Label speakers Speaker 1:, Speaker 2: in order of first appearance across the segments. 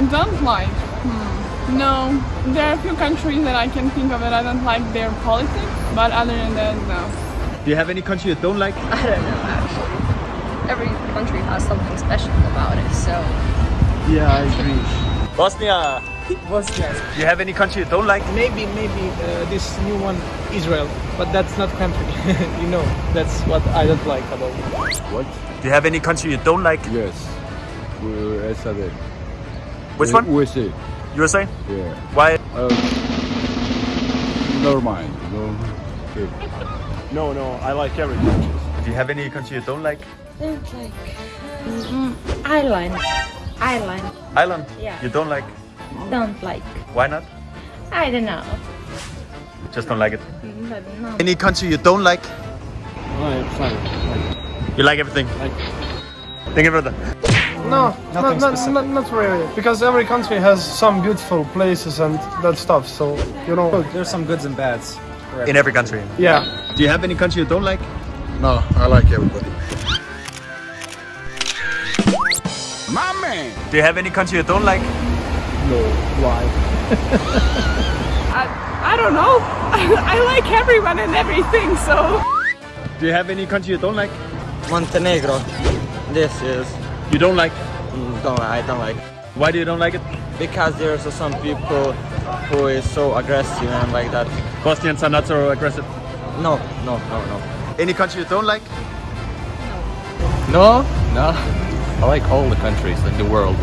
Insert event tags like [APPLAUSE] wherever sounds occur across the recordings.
Speaker 1: don't like. Hmm. No, there are a few countries that I can think of that I don't like their politics, but other than that, no.
Speaker 2: Do you have any country you don't like?
Speaker 3: I don't know actually. Every country has something special about it, so
Speaker 4: Yeah, I agree.
Speaker 2: Bosnia.
Speaker 4: Bosnia.
Speaker 2: Do you have any country you don't like?
Speaker 4: Maybe, maybe uh, this new one, Israel, but that's not country. [LAUGHS] you know, that's what I don't like about.
Speaker 5: What?
Speaker 2: Do you have any country you don't like?
Speaker 5: Yes. USA.
Speaker 2: Which one?
Speaker 5: USA.
Speaker 2: USA?
Speaker 5: Yeah.
Speaker 2: Why?
Speaker 5: Uh, never mind. No. Okay.
Speaker 6: No, no, I like every country.
Speaker 2: Do you have any country you don't like?
Speaker 3: don't like mm, Ireland. Ireland.
Speaker 2: Ireland?
Speaker 3: Yeah.
Speaker 2: You don't like?
Speaker 3: Don't like.
Speaker 2: Why not?
Speaker 3: I don't know.
Speaker 2: Just don't like it.
Speaker 3: But no.
Speaker 2: Any country you don't like?
Speaker 6: I'm fine.
Speaker 2: You like everything?
Speaker 6: Like,
Speaker 2: Thank you, brother.
Speaker 4: No, not, not, not, not really, because every country has some beautiful places and that stuff. So you know,
Speaker 7: There's some goods and bads.
Speaker 2: In every country.
Speaker 4: yeah.
Speaker 2: Do you have any country you don't like?
Speaker 5: No, I like everybody. My man.
Speaker 2: Do you have any country you don't like?
Speaker 4: No, why? [LAUGHS]
Speaker 1: I, I don't know. [LAUGHS] I like everyone and everything, so.
Speaker 2: Do you have any country you don't like?
Speaker 8: Montenegro. This is
Speaker 2: You don't like?
Speaker 8: mm, don't I don't like
Speaker 2: Why do you don't like it?
Speaker 8: because there's some people who is so aggressive and like that.
Speaker 2: Bosnians are not so aggressive.
Speaker 8: No, no, no, no.
Speaker 2: Any country you don't like?
Speaker 7: No, no. I like all the countries in the world.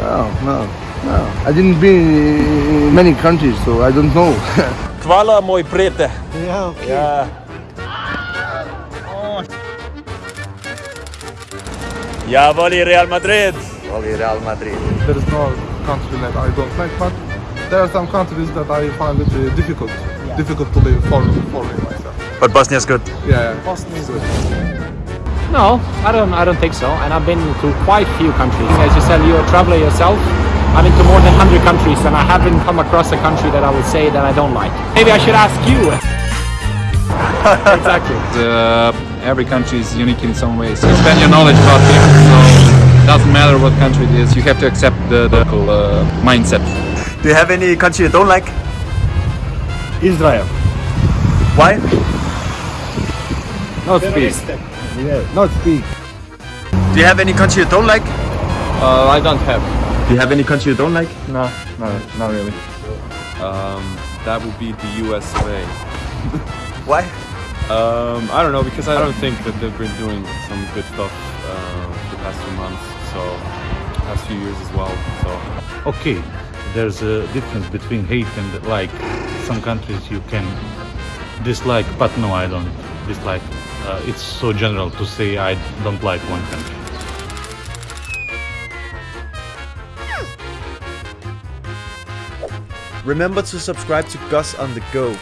Speaker 9: No, no, no. I didn't be in many countries, so I don't know. [LAUGHS]
Speaker 2: Hvala moj prijatelj.
Speaker 9: yeah, okay.
Speaker 2: Ja. Ja voli Real Madrid. Voli Real Madrid.
Speaker 9: There is no country that I don't like, but there are some countries that I find it uh, difficult, difficult to live for, for me myself.
Speaker 2: But Bosnia's good.
Speaker 9: Yeah, Bosnia is good.
Speaker 7: No, I don't. I don't think so. And I've been to quite few countries. As you said, you're a traveler yourself. I've been to more than 100 countries, and I haven't come across a country that I would say that I don't like. Maybe I should ask you. [LAUGHS] exactly.
Speaker 10: uh, every country is unique in some ways. You spend your knowledge about people, so it doesn't matter what country it is. You have to accept the, the local uh, mindset.
Speaker 2: Do you have any country you don't like?
Speaker 9: Israel.
Speaker 2: Why?
Speaker 9: Not speak. Yeah, not speak.
Speaker 2: Do you have any country you don't like?
Speaker 7: Uh, I don't have.
Speaker 2: Do you have any country you don't like?
Speaker 9: No, no, not really.
Speaker 10: Um, that would be the USA.
Speaker 2: Why?
Speaker 10: Um, I don't know because I don't think that they've been doing some good stuff uh, the past few months, so past few years as well. So
Speaker 11: okay there's a difference between hate and like some countries you can dislike but no i don't dislike uh, it's so general to say i don't like one country
Speaker 2: Remember to subscribe to Gus on the Go.